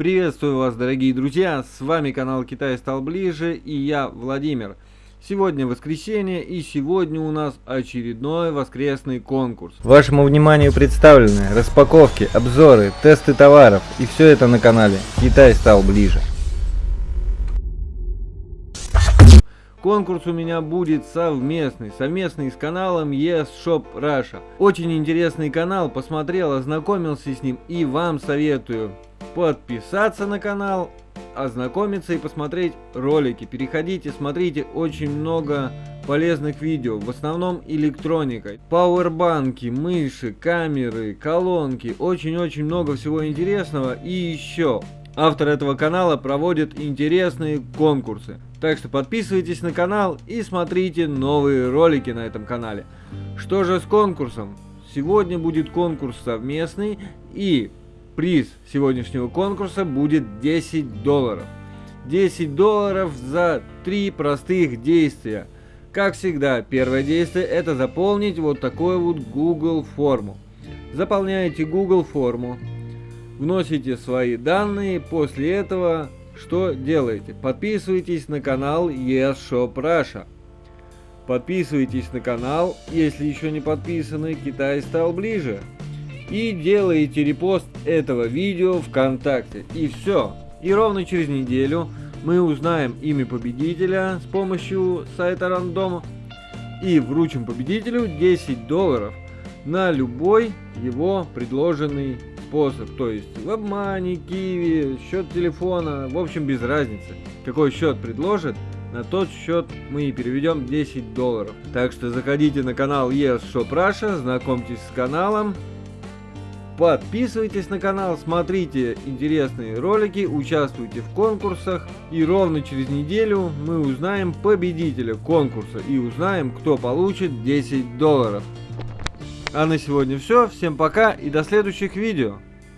Приветствую вас, дорогие друзья, с вами канал Китай стал ближе и я, Владимир. Сегодня воскресенье и сегодня у нас очередной воскресный конкурс. Вашему вниманию представлены распаковки, обзоры, тесты товаров и все это на канале Китай стал ближе. Конкурс у меня будет совместный, совместный с каналом Yes Shop Russia. Очень интересный канал, посмотрел, ознакомился с ним и вам советую подписаться на канал, ознакомиться и посмотреть ролики. Переходите, смотрите, очень много полезных видео, в основном электроникой. Пауэрбанки, мыши, камеры, колонки, очень-очень много всего интересного и еще. Автор этого канала проводит интересные конкурсы. Так что подписывайтесь на канал и смотрите новые ролики на этом канале. Что же с конкурсом? Сегодня будет конкурс совместный и приз сегодняшнего конкурса будет 10 долларов. 10 долларов за три простых действия. Как всегда, первое действие это заполнить вот такую вот Google форму. Заполняете Google форму, вносите свои данные, после этого что делаете? Подписывайтесь на канал Yes Shop Russia. Подписывайтесь на канал, если еще не подписаны, Китай стал ближе. И делаете репост этого видео ВКонтакте. И все. И ровно через неделю мы узнаем имя победителя с помощью сайта рандома и вручим победителю 10 долларов на любой его предложенный способ. То есть в обмане, киви, счет телефона, в общем без разницы. Какой счет предложит, на тот счет мы и переведем 10 долларов. Так что заходите на канал Yes Shop Russia, знакомьтесь с каналом. Подписывайтесь на канал, смотрите интересные ролики, участвуйте в конкурсах. И ровно через неделю мы узнаем победителя конкурса и узнаем, кто получит 10 долларов. А на сегодня все. Всем пока и до следующих видео.